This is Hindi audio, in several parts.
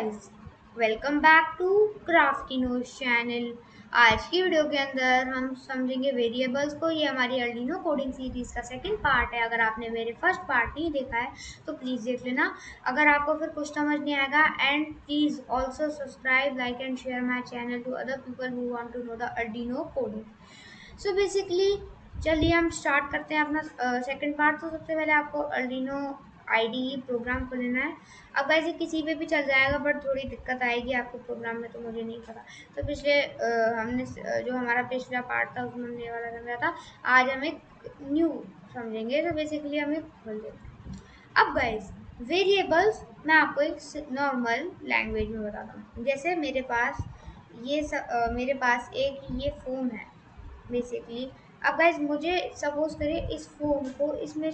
Welcome back to crafty nose channel आज की वीडियो के अंदर हम समझेंगे वेरिएबल्स को। ये हमारी अर्डिनो कोडिंग सीरीज़ का सेकंड पार्ट है। अगर आपने मेरे फ़र्स्ट पार्ट नहीं देखा है तो प्लीज़ देख लेना। अगर आपको फिर कुछ समझ नहीं आएगा and please also subscribe like and share my channel to other people who want to know the Arduino coding so basically चलिए हम स्टार्ट करते हैं अपना सेकेंड पार्ट तो सबसे पहले आपको अर्डिनो आईडी प्रोग्राम को लेना है। अब वैसे किसी पे भी चल जाएगा बट थोड़ी दिक्कत आएगी आपको प्रोग्राम में तो मुझे नहीं पता। तो पिछले हमने जो हमारा पिछला पार्ट था उसमें हमने वाला समझा था। आज हम एक न्यू समझेंगे तो बेसिकली हम खोल देते अब गाइज़ वेरिएबल्स मैं आपको एक नॉर्मल लैंग्वेज में बताता हूँ। जैसे मेरे पास ये स, आ, मेरे पास एक ये फ़ोन है बेसिकली अब गाइज़ मुझे सपोज़ करें इस फ़ोन को इसमें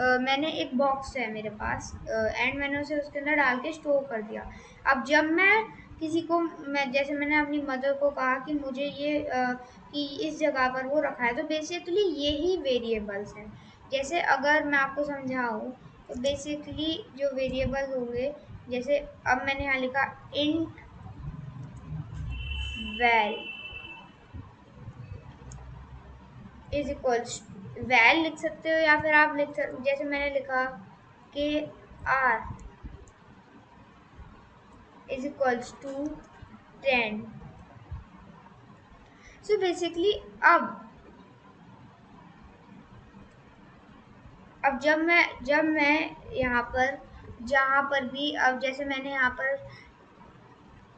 मैंने एक बॉक्स है मेरे पास एंड मैंने उसे उसके अंदर डाल के स्टोर कर दिया। अब जब मैं किसी को मैं जैसे मैंने अपनी मदर को कहा कि मुझे ये आ, कि इस जगह पर वो रखा है तो बेसिकली ये ही वेरिएबल्स हैं। जैसे अगर मैं आपको समझाऊँ तो बेसिकली जो वेरिएबल होंगे जैसे अब मैंने यहाँ लिखा int val is equals val लिख सकते हो या फिर आप लिख सकते जैसे मैंने लिखा के r is equals to ten. So basically अब अब जब मैं जब मैं यहाँ पर, जहाँ पर भी, अब जैसे मैंने यहाँ पर,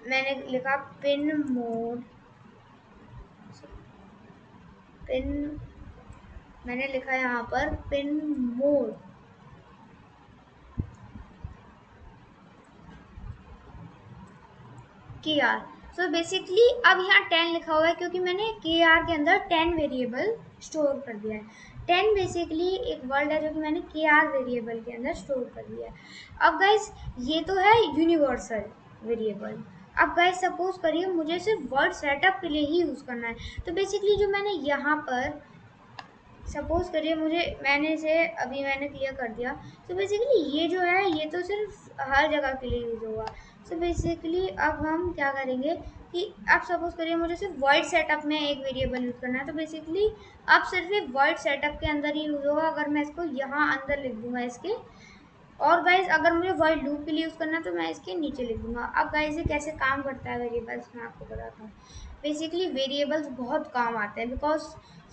मैंने लिखा पिन मोड, पिन मैंने लिखा यहाँ पर, पिन मोड। के आर सो बेसिकली अब यहाँ टेन लिखा हुआ है क्योंकि मैंने के आर के अंदर टेन वेरिएबल स्टोर कर दिया है। टेन बेसिकली एक वर्ड है जो कि मैंने के आर वेरिएबल के अंदर स्टोर कर दिया है। अब गाइज़ ये तो है यूनिवर्सल वेरिएबल अब गाइज़ सपोज़ करिए मुझे सिर्फ़ वर्ड सेटअप के लिए ही यूज़ करना है। तो बेसिकली जो मैंने यहाँ पर सपोज़ करिए मुझे, मैंने इसे अभी मैंने क्लियर कर दिया। तो बेसिकली ये जो है, ये तो सिर्फ़ हर जगह के लिए यूज़ होगा सो बेसिकली अब हम क्या करेंगे कि अब सपोज़ करिए मुझे सिर्फ़ वर्ल्ड सेटअप में एक वेरिएबल यूज़ करना है। तो बेसिकली अब सिर्फ़ वर्ड सेटअप के अंदर ही यूज़ होगा। अगर मैं इसको यहाँ अंदर लिख दूँगा इसके और गाइज़ अगर मुझे वाइल लूप के लिए यूज़ करना है तो मैं इसके नीचे लिख दूँगा। अब गाइज़ ये कैसे काम करता है वेरिएबल्स मैं आपको बताता हूँ। बेसिकली वेरिएबल्स बहुत काम आते हैं बिकॉज़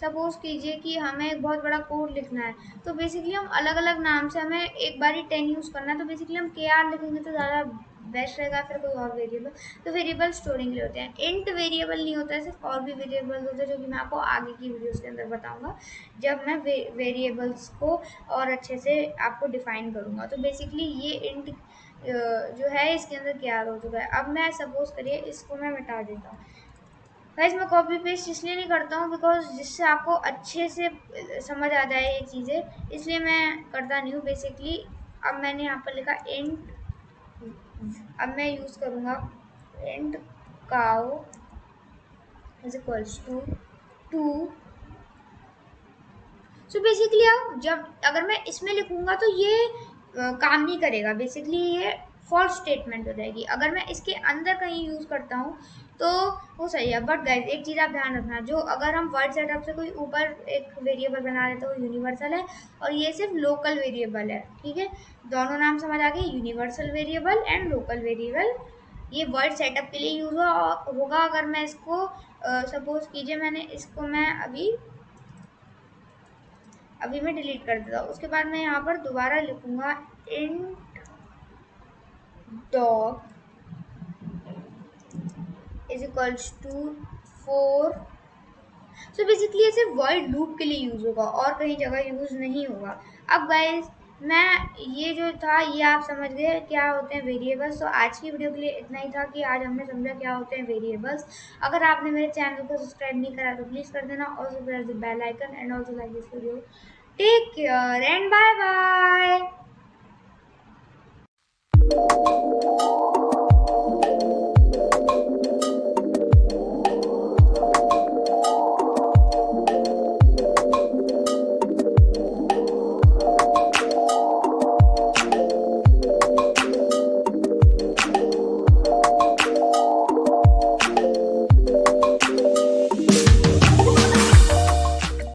सपोज़ कीजिए कि हमें एक बहुत बड़ा कोड लिखना है तो बेसिकली हम अलग अलग नाम से हमें एक बार ही टेन यूज़ करना है तो बेसिकली हम के आर लिखेंगे तो ज़्यादा बेस्ट रहेगा फिर कोई और वेरिएबल तो वेरिएबल स्टोरिंग के लिए होते हैं। इंट वेरिएबल नहीं होता है सिर्फ़ और भी वेरिएबल्स होते हैं जो कि मैं आपको आगे की वीडियोस के अंदर बताऊँगा। जब मैं वे, वेरिएबल्स को और अच्छे से आपको डिफाइन करूँगा। तो बेसिकली ये इंट जो है इसके अंदर क्या हो चुका है। अब मैं सपोज़ करिए इसको मैं मिटा देता हूँ। गाइज़ मैं कॉपी पेस्ट इसलिए नहीं करता हूँ बिकॉज़ जिससे आपको अच्छे से समझ आ जाए ये चीज़ें इसलिए मैं करता नहीं हूँ। बेसिकली अब मैंने यहाँ पर लिखा एंड अब मैं यूज़ करूँगा print cow is equals to two so basically अब जब अगर मैं इसमें लिखूँगा तो ये काम नहीं करेगा। बेसिकली ये फॉल्स स्टेटमेंट हो जाएगी। अगर मैं इसके अंदर कहीं यूज़ करता हूँ तो वो सही है। बट गाइज़ एक चीज़ आप ध्यान रखना, जो अगर हम वर्ड सेटअप से कोई ऊपर एक वेरिएबल बना लेते तो वो यूनिवर्सल है और ये सिर्फ़ लोकल वेरिएबल है, ठीक है? दोनों नाम समझ आ गए? Universal variable and local variable ये वर्ड सेटअप के लिए यूज़ हुआ, होगा अगर मैं इसको सपोज़ कीजिए मैंने इसको मैं अभी अभी मैं डिलीट कर देता हूँ। उसके बाद मैं यहाँ पर दोबारा लिखूँगा int dog equals to four so basically ये सिर्फ़ वर्ड लूप के लिए यूज़ होगा और कहीं जगह यूज़ नहीं होगा। अब गाइज़ मैं ये जो था, ये आप समझ गए क्या होते हैं वेरिएबल्स तो आज की वीडियो के लिए इतना ही था कि आज हमने समझा क्या होते हैं वेरिएबल्स अगर आपने मेरे चैनल को सब्सक्राइब नहीं करा तो प्लीज़ कर देना also press the bell icon and also like this video take care and bye bye